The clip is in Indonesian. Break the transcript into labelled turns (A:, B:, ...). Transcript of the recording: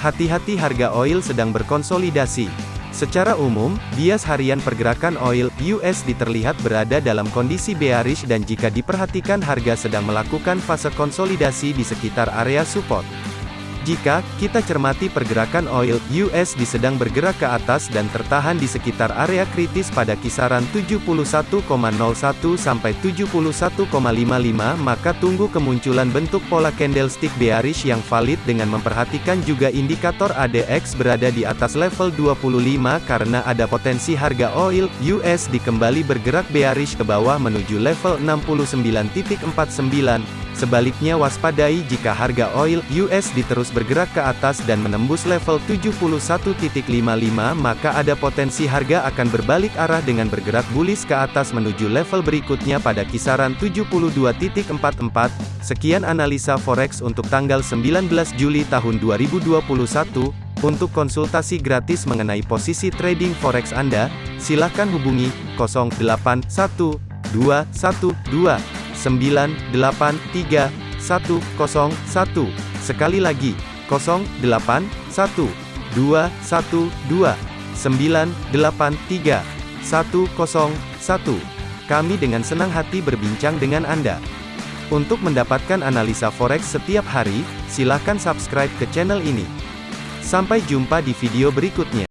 A: Hati-hati harga oil sedang berkonsolidasi. Secara umum, bias harian pergerakan oil USD terlihat berada dalam kondisi bearish dan jika diperhatikan harga sedang melakukan fase konsolidasi di sekitar area support. Jika kita cermati pergerakan oil USD sedang bergerak ke atas dan tertahan di sekitar area kritis pada kisaran 71,01 sampai 71,55 maka tunggu kemunculan bentuk pola candlestick bearish yang valid dengan memperhatikan juga indikator ADX berada di atas level 25 karena ada potensi harga oil USD kembali bergerak bearish ke bawah menuju level 69.49 Sebaliknya waspadai jika harga oil USD terus bergerak ke atas dan menembus level 71.55 maka ada potensi harga akan berbalik arah dengan bergerak bullish ke atas menuju level berikutnya pada kisaran 72.44. Sekian analisa forex untuk tanggal 19 Juli tahun 2021. Untuk konsultasi gratis mengenai posisi trading forex Anda, silakan hubungi 081212 983 101. Sekali lagi, 081 212 983 101. Kami dengan senang hati berbincang dengan Anda. Untuk mendapatkan analisa forex setiap hari, silakan subscribe ke channel ini. Sampai jumpa di video berikutnya.